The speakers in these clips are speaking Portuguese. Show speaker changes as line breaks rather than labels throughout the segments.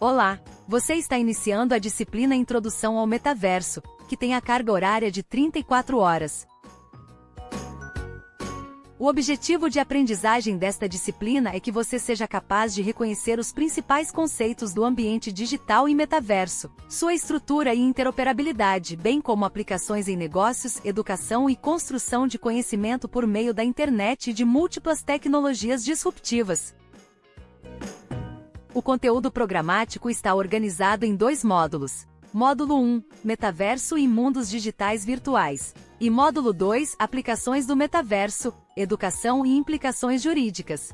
Olá! Você está iniciando a disciplina Introdução ao Metaverso, que tem a carga horária de 34 horas. O objetivo de aprendizagem desta disciplina é que você seja capaz de reconhecer os principais conceitos do ambiente digital e metaverso, sua estrutura e interoperabilidade, bem como aplicações em negócios, educação e construção de conhecimento por meio da internet e de múltiplas tecnologias disruptivas. O conteúdo programático está organizado em dois módulos. Módulo 1, Metaverso e Mundos Digitais Virtuais. E módulo 2, Aplicações do Metaverso, Educação e Implicações Jurídicas.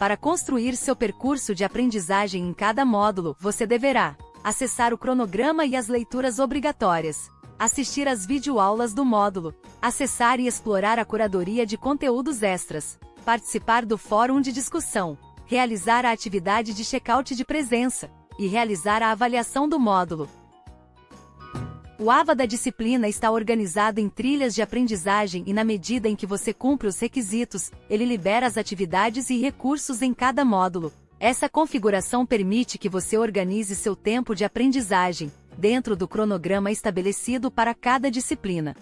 Para construir seu percurso de aprendizagem em cada módulo, você deverá acessar o cronograma e as leituras obrigatórias, assistir às videoaulas do módulo, acessar e explorar a curadoria de conteúdos extras, participar do fórum de discussão, realizar a atividade de check-out de presença e realizar a avaliação do módulo. O AVA da disciplina está organizado em trilhas de aprendizagem e na medida em que você cumpre os requisitos, ele libera as atividades e recursos em cada módulo. Essa configuração permite que você organize seu tempo de aprendizagem, dentro do cronograma estabelecido para cada disciplina.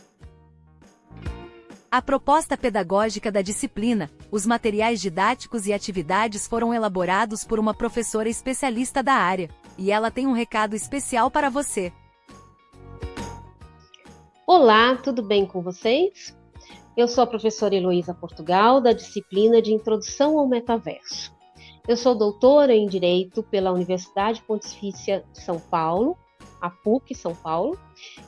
A proposta pedagógica da disciplina, os materiais didáticos e atividades foram elaborados por uma professora especialista da área, e ela tem um recado especial para você.
Olá, tudo bem com vocês? Eu sou a professora Heloísa Portugal, da disciplina de Introdução ao Metaverso. Eu sou doutora em Direito pela Universidade Pontifícia de São Paulo a PUC São Paulo,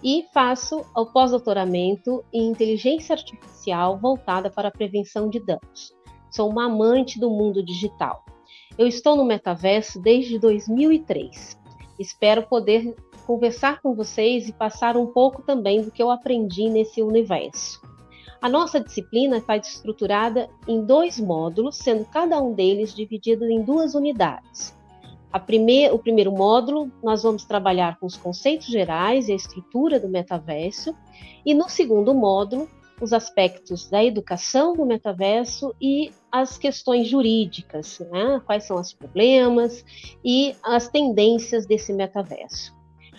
e faço o pós-doutoramento em inteligência artificial voltada para a prevenção de danos. Sou uma amante do mundo digital. Eu estou no metaverso desde 2003. Espero poder conversar com vocês e passar um pouco também do que eu aprendi nesse universo. A nossa disciplina está estruturada em dois módulos, sendo cada um deles dividido em duas unidades primeir, o primeiro módulo, nós vamos trabalhar com os conceitos gerais e a estrutura do metaverso, e no segundo módulo, os aspectos da educação do metaverso e as questões jurídicas, né? quais são os problemas e as tendências desse metaverso.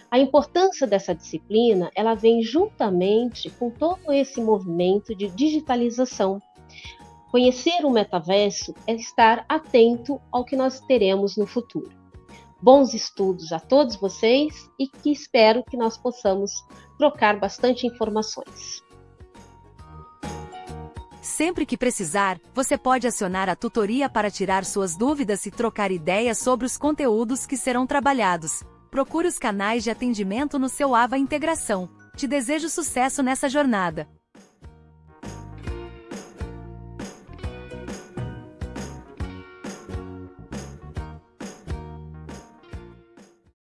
A importância dessa disciplina, ela vem juntamente com todo esse movimento de digitalização. Conhecer o metaverso é estar atento ao que nós teremos no futuro bons estudos a todos vocês e que espero que nós possamos trocar bastante informações.
Sempre que precisar, você pode acionar a tutoria para tirar suas dúvidas e trocar ideias sobre os conteúdos que serão trabalhados. Procure os canais de atendimento no seu AVA Integração. Te desejo sucesso nessa jornada.